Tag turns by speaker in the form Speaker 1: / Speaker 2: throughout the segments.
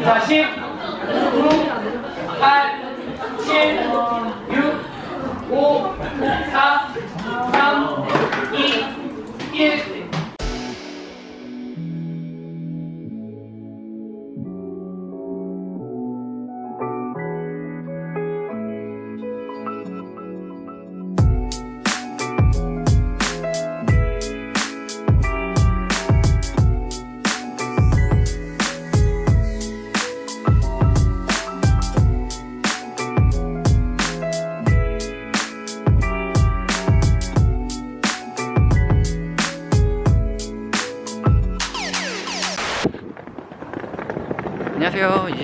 Speaker 1: 자, 10, 9, 8, 7, 6, 5, 4, 3, 2, 1.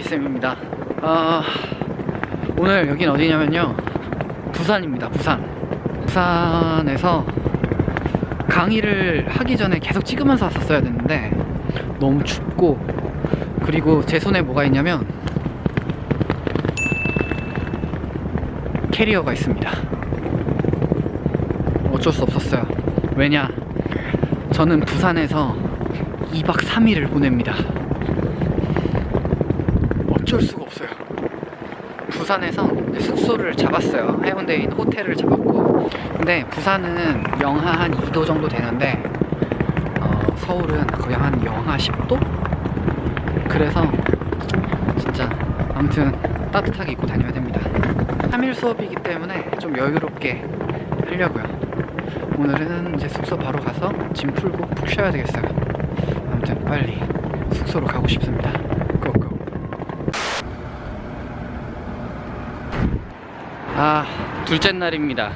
Speaker 2: 쌤입니다. 어, 오늘 여긴 어디냐면요. 부산입니다 부산. 부산에서 강의를 하기 전에 계속 찍으면서 왔었어야 됐는데 너무 춥고 그리고 제 손에 뭐가 있냐면 캐리어가 있습니다. 어쩔 수 없었어요. 왜냐? 저는 부산에서 2박 3일을 보냅니다 어쩔 수가 없어요. 부산에서 숙소를 잡았어요. 해운대에 있는 호텔을 잡았고. 근데 부산은 영하 한 2도 정도 되는데, 어, 서울은 거의 한 영하 10도? 그래서 진짜 아무튼 따뜻하게 입고 다녀야 됩니다. 3일 수업이기 때문에 좀 여유롭게 하려고요. 오늘은 이제 숙소 바로 가서 짐 풀고 푹 쉬어야 되겠어요. 아무튼 빨리 숙소로 가고 싶습니다. 고고. 아 둘째 날입니다.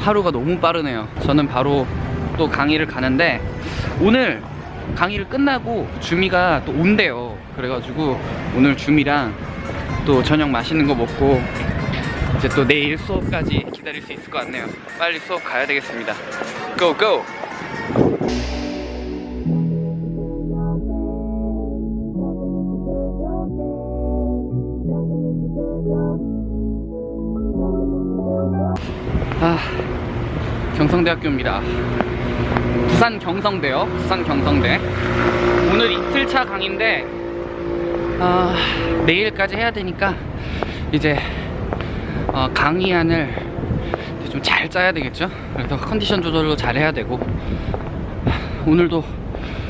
Speaker 2: 하루가 너무 빠르네요. 저는 바로 또 강의를 가는데 오늘 강의를 끝나고 주미가 또 온대요. 그래가지고 오늘 주미랑 또 저녁 맛있는 거 먹고 이제 또 내일 수업까지 기다릴 수 있을 것 같네요. 빨리 수업 가야 되겠습니다. 고고 아, 경성대학교입니다. 부산 경성대요. 부산 경성대. 오늘 이틀차 강의인데 아, 내일까지 해야 되니까 이제 어, 강의안을 좀 잘 짜야 되겠죠. 그래서 컨디션 조절도 잘 해야 되고 오늘도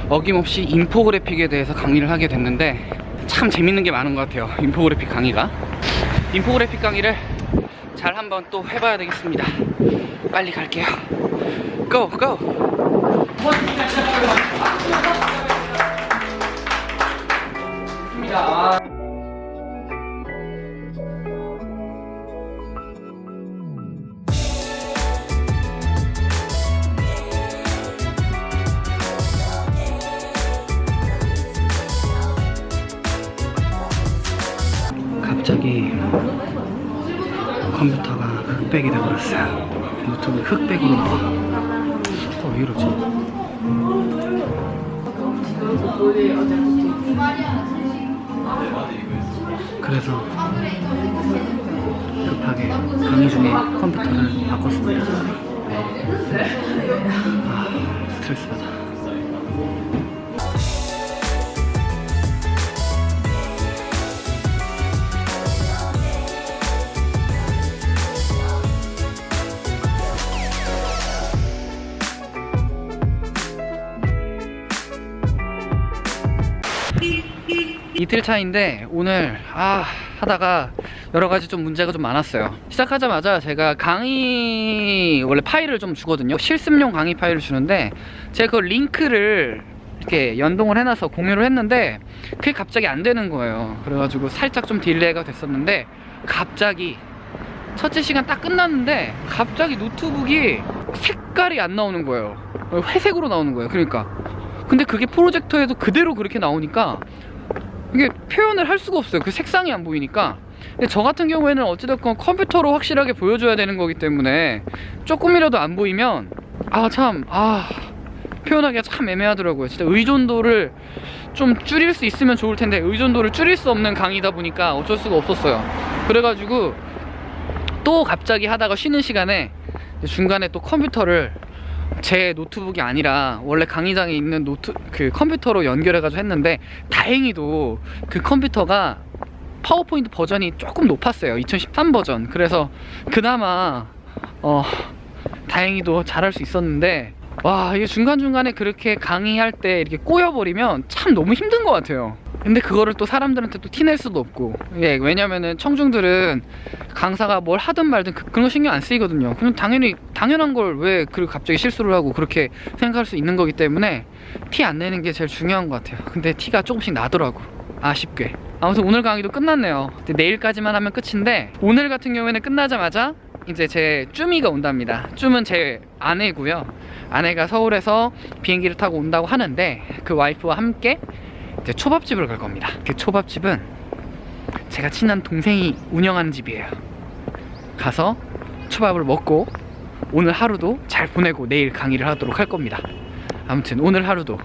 Speaker 2: 어김없이 인포그래픽에 대해서 강의를 하게 됐는데 참 재밌는 게 많은 것 같아요. 인포그래픽 강의가. 인포그래픽 강의를 잘 한번 또 해봐야 되겠습니다. 빨리 갈게요. Go! Go!
Speaker 1: 입니다.
Speaker 2: 흑백이 되어버렸어요. 노트북이 흑백으로 나와. 어, 왜 이러지? 그래서 급하게 강의 중에 컴퓨터를 바꿨습니다. 아, 스트레스 받아. 이틀 차인데 오늘 아 하다가 여러 가지 좀 문제가 좀 많았어요. 시작하자마자 제가 강의 원래 파일을 좀 주거든요. 실습용 강의 파일을 주는데 제가 그 링크를 이렇게 연동을 해놔서 공유를 했는데 그게 갑자기 안 되는 거예요. 그래가지고 살짝 좀 delay가 됐었는데 갑자기 첫째 시간 딱 끝났는데 갑자기 노트북이 색깔이 안 나오는 거예요. 회색으로 나오는 거예요. 그러니까. 근데 그게 프로젝터에도 그대로 그렇게 나오니까 이게 표현을 할 수가 없어요. 그 색상이 안 보이니까. 근데 저 같은 경우에는 어찌됐건 컴퓨터로 확실하게 보여줘야 되는 거기 때문에 조금이라도 안 보이면 아 참 아 표현하기가 참 애매하더라고요. 진짜 의존도를 좀 줄일 수 있으면 좋을 텐데 의존도를 줄일 수 없는 강의다 보니까 어쩔 수가 없었어요. 그래가지고 또 갑자기 하다가 쉬는 시간에 중간에 또 컴퓨터를 제 노트북이 아니라 원래 강의장에 있는 노트 그 컴퓨터로 연결해가지고 했는데 다행히도 그 컴퓨터가 파워포인트 버전이 조금 높았어요. 2013 버전. 그래서 그나마 어 다행히도 잘할 수 있었는데 와 이게 중간중간에 그렇게 강의할 때 이렇게 꼬여버리면 참 너무 힘든 것 같아요 근데 그거를 또 사람들한테 또 티낼 수도 없고. 예, 왜냐면은 청중들은 강사가 뭘 하든 말든 그, 그런 거 신경 안 쓰이거든요. 그냥 당연히 당연한 걸 왜 그 갑자기 실수를 하고 그렇게 생각할 수 있는 거기 때문에 티 안 내는 게 제일 중요한 것 같아요. 근데 티가 조금씩 나더라고. 아쉽게. 아무튼 오늘 강의도 끝났네요. 내일까지만 하면 끝인데 오늘 같은 경우에는 끝나자마자 이제 제 쭈미가 온답니다. 쭈은 제 아내고요. 아내가 서울에서 비행기를 타고 온다고 하는데 그 와이프와 함께 이제 초밥집을 갈 겁니다. 그 초밥집은 제가 친한 동생이 운영하는 집이에요. 가서 초밥을 먹고 오늘 하루도 잘 보내고 내일 강의를 하도록 할 겁니다. 아무튼 오늘 하루도